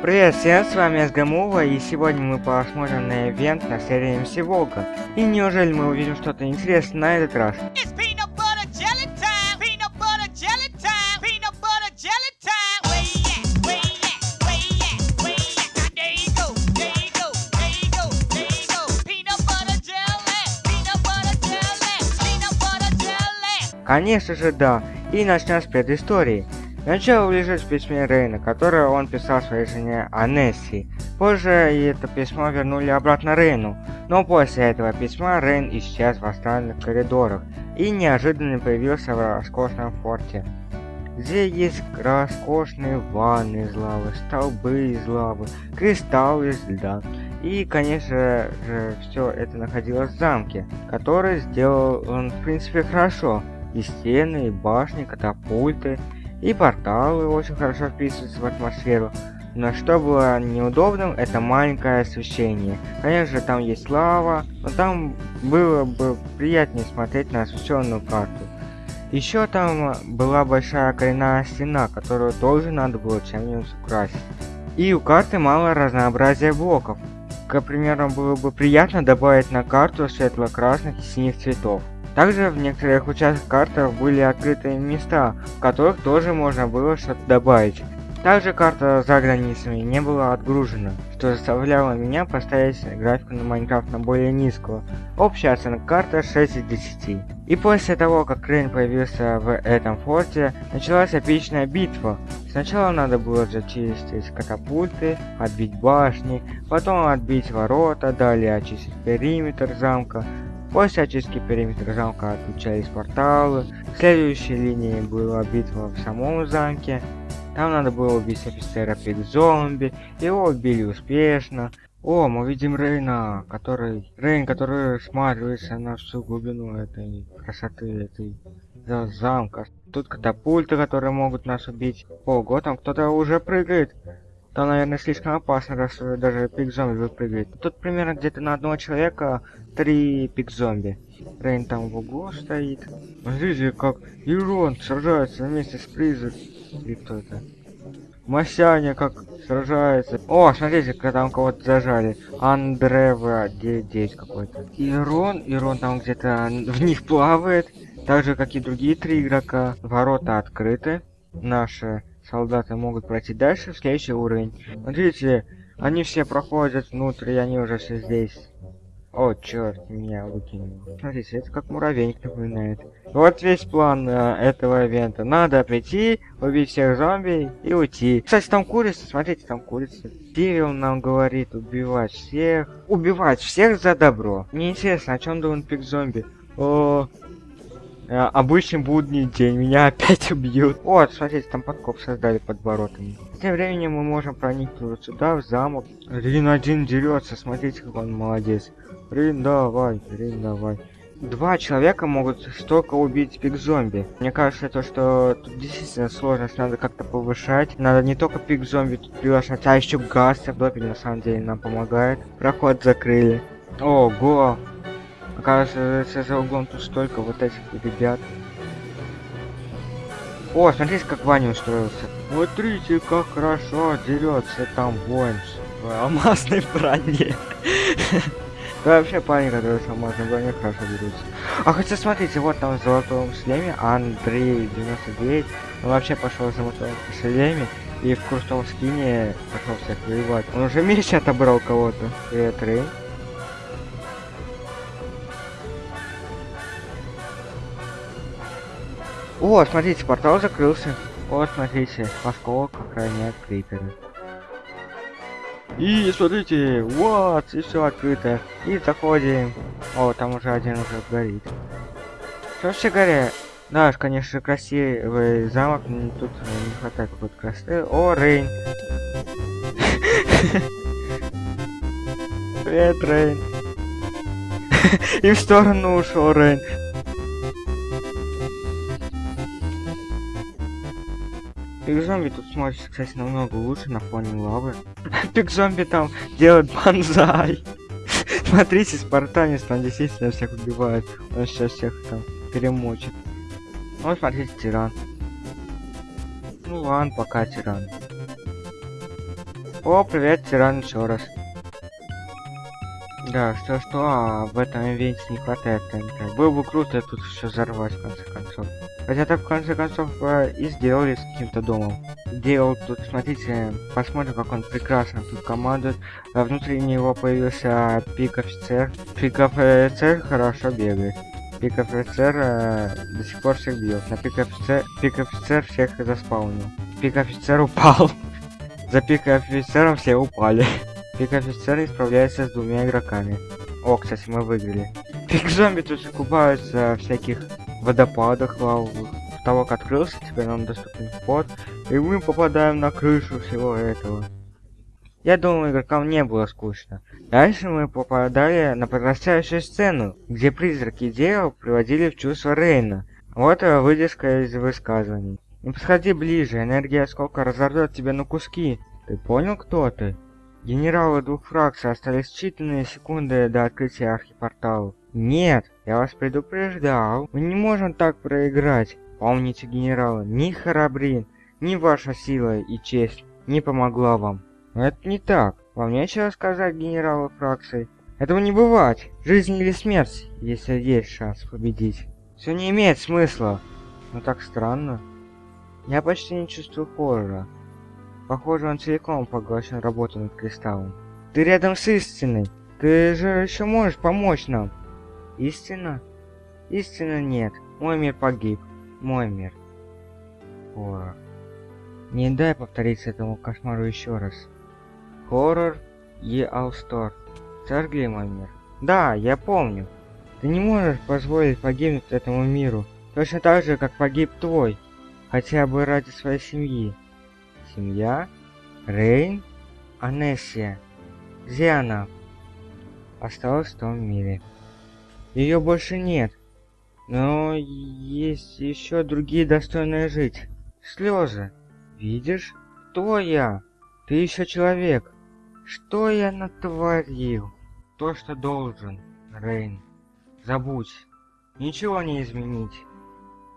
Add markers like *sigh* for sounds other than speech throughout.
Привет всем, с вами СГМУВА, и сегодня мы посмотрим на ивент на серии МС Волга. И неужели мы увидим что-то интересное на этот раз? Конечно же да, и начнем с предыстории. Начало лежит в письме Рейна, которое он писал своей жене Анесси. Позже это письмо вернули обратно Рейну, но после этого письма Рейн исчез в астральных коридорах и неожиданно появился в роскошном форте. Здесь есть роскошные ванны из лавы, столбы из лавы, кристаллы из льда. И, конечно же, все это находилось в замке, который сделал он, в принципе, хорошо. И стены, и башни, катапульты, и порталы очень хорошо вписываются в атмосферу. Но что было неудобным, это маленькое освещение. Конечно, там есть лава, но там было бы приятнее смотреть на освещенную карту. Еще там была большая коренная стена, которую тоже надо было чем-нибудь украсить. И у карты мало разнообразия блоков. К примеру, было бы приятно добавить на карту светло-красных и синих цветов. Также в некоторых участках карты были открытые места, в которых тоже можно было что-то добавить. Также карта за границами не была отгружена, что заставляло меня поставить графику на Майнкрафт на более низкую. Общая оценка карты 6 из 10. И после того, как Рейн появился в этом форте, началась эпичная битва. Сначала надо было зачистить катапульты, отбить башни, потом отбить ворота, далее очистить периметр замка, После очистки периметра замка отключались порталы. Следующей линии была битва в самом замке. Там надо было убить офицера пик зомби. Его убили успешно. О, мы видим Рейна, который... Рейн, который сматривается на всю глубину этой красоты, этой замка. Тут катапульты, которые могут нас убить. Ого, там кто-то уже прыгает. Там, наверное, слишком опасно, раз даже пик-зомби выпрыгивает. Тут примерно где-то на одного человека три пик-зомби. Рейн там в углу стоит. Смотрите, как Ирон сражается вместе с Призер. И кто это? Масяня как сражается. О, смотрите, когда там кого-то зажали. Андрева 9 какой-то. Ирон, Ирон там где-то в них плавает. Так же, как и другие три игрока. Ворота открыты. Наши солдаты могут пройти дальше в следующий уровень. Смотрите, они все проходят внутрь, и они уже все здесь. О, черт, меня выкинул. Смотрите, это как муравейник напоминает. Вот весь план э, этого ивента. Надо прийти, убить всех зомби и уйти. Кстати, там курица, смотрите, там курица. Тирил нам говорит убивать всех. Убивать всех за добро. Мне интересно, о чем думает пик зомби? О, обычный будний день, меня опять *laughs* убьют. Вот, смотрите, там подкоп создали под воротами. Тем временем мы можем проникнуть сюда, в замок. Рин один дерется, смотрите, как он молодец. Рин, давай, Рин, давай. Два человека могут столько убить пик-зомби. Мне кажется, то, что тут действительно сложность надо как-то повышать. Надо не только пик-зомби тут приглашать, а еще гастер. Допель на самом деле нам помогает. Проход закрыли. Ого! Оказывается, за углом тут столько вот этих ребят. О, смотрите, как Ваня устроился. Смотрите, как хорошо дерется там воин в алмазной броне. *laughs* Да вообще парень, который в алмазной броне хорошо дерется. А хотя смотрите, вот там в золотом шлеме Андрей 99. Он вообще пошел в золотом шлеме и в крутом скине пошел всех воевать. Он уже меч отобрал кого-то. Привет, Рейн. О, смотрите, портал закрылся. Вот, смотрите, осколок охраняет криперы. И смотрите, вот, и все открыто. И заходим. О, там уже один уже горит. Что все горят? Да, конечно, красивый замок, но тут не хватает какой-то красоты. О, Рейн. *laughs* Привет, Рейн. *laughs* И в сторону ушел Рейн. Пик зомби тут смотрится, кстати, намного лучше на фоне лавы. *laughs* Пик зомби там делает банзай. *laughs* Смотрите, спартанец там действительно всех убивает. Он сейчас всех там перемочит. Вот смотрите, тиран. Ну ладно, пока тиран. О, привет, тиран еще раз. Да, что-что, а в этом ивенте не хватает ТНТ. Было бы круто тут все взорвать, в конце концов. Хотя так, в конце концов, э, и сделали с каким-то домом. Делал тут, смотрите, посмотрим, как он прекрасно тут командует. А внутри него появился пик-офицер. Пик-офицер хорошо бегает. Пик-офицер э, до сих пор всех бьет. На пик-офицер пик-офицер всех заспаунил. Пик-офицер упал. *laughs* За пик-офицером все упали. Пик-офицер исправляется с двумя игроками. О, кстати, мы выиграли. Пик-зомби тут же купаются в всяких водопадах лавовых. Потолок открылся, теперь нам доступен вход. И мы попадаем на крышу всего этого. Я думаю, игрокам не было скучно. Дальше мы попадали на подрастающую сцену, где призраки дел приводили в чувство Рейна. Вот выдержка из высказываний. Не подходи ближе, энергия осколка разорвет тебя на куски. Ты понял, кто ты? Генералы двух фракций остались считанные секунды до открытия архипортала. Нет, я вас предупреждал. Мы не можем так проиграть. Помните, генералы, ни Харабрин, ни ваша сила и честь не помогла вам. Но это не так. Вам нечего сказать, генералы фракции. Этого не бывать. Жизнь или смерть, если есть шанс победить. Все не имеет смысла. Но так странно. Я почти не чувствую хоррора. Похоже, он целиком поглощен работой над кристаллом. Ты рядом с истиной. Ты же еще можешь помочь нам. Истина? Истина нет. Мой мир погиб. Мой мир. Хоррор. Не дай повториться этому кошмару еще раз. Хоррор и Алстор. Сожгли мой мир. Да, я помню. Ты не можешь позволить погибнуть этому миру. Точно так же, как погиб твой. Хотя бы ради своей семьи. Семья? Рейн? Анессия. Она? Осталась в том мире. Ее больше нет. Но есть еще другие достойные жить. Слезы. Видишь? Кто я? Ты еще человек. Что я натворил? То, что должен, Рейн. Забудь. Ничего не изменить.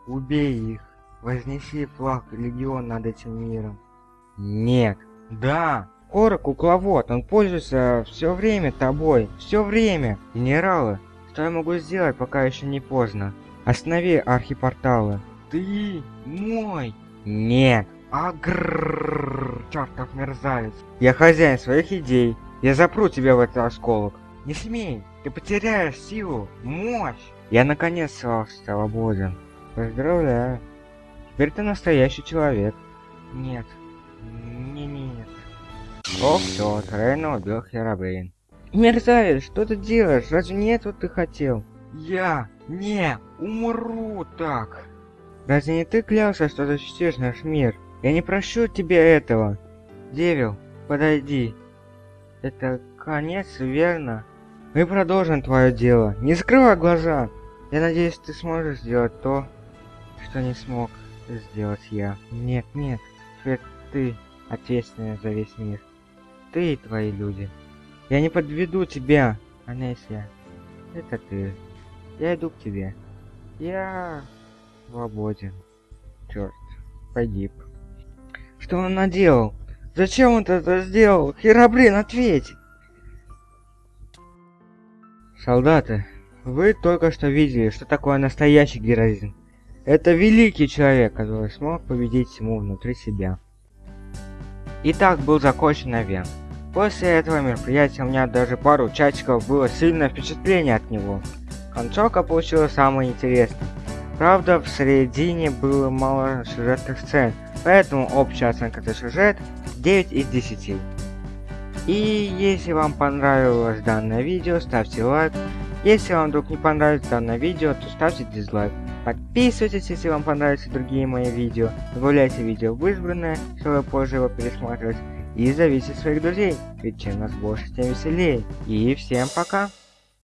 Убей их. Вознеси флаг легион над этим миром. Нет. Да. Кора кукловод. Он пользуется все время тобой. Все время. Генералы, что я могу сделать, пока еще не поздно? Останови архипорталы. Ты мой. Нет. Агррррр, чертов мерзавец. Я хозяин своих идей. Я запру тебя в этот осколок. Не смей, ты потеряешь силу, мощь. Я наконец стал свободен. Поздравляю. Теперь ты настоящий человек. Нет. Не, не, нет. О, все, Трейна убил Херабрин. Мерзавец, что ты делаешь? Разве не этого ты хотел? Я не умру так. Разве не ты клялся, что защитишь наш мир? Я не прощу тебе этого. Девил, подойди. Это конец, верно? Мы продолжим твое дело. Не закрывай глаза. Я надеюсь, ты сможешь сделать то, что не смог сделать я. Нет, нет. Теперь ты ответственный за весь мир. Ты и твои люди. Я не подведу тебя, Анессия. Это ты. Я иду к тебе. Я свободен. Черт, погиб. Что он наделал? Зачем он это сделал? Херабрин, ответь! Солдаты, вы только что видели, что такое настоящий героизм. Это великий человек, который смог победить тьму внутри себя. Итак, был закончен ивент. После этого мероприятия у меня даже пару часиков было сильное впечатление от него. Концовка получилась самой интересной. Правда, в середине было мало сюжетных сцен, поэтому общая оценка за сюжет 9 из 10. И если вам понравилось данное видео, ставьте лайк. Если вам вдруг не понравится данное видео, то ставьте дизлайк. Подписывайтесь, если вам понравятся другие мои видео. Добавляйте видео в избранное, чтобы позже его пересматривать. И зовите своих друзей, ведь чем нас больше, тем веселее. И всем пока!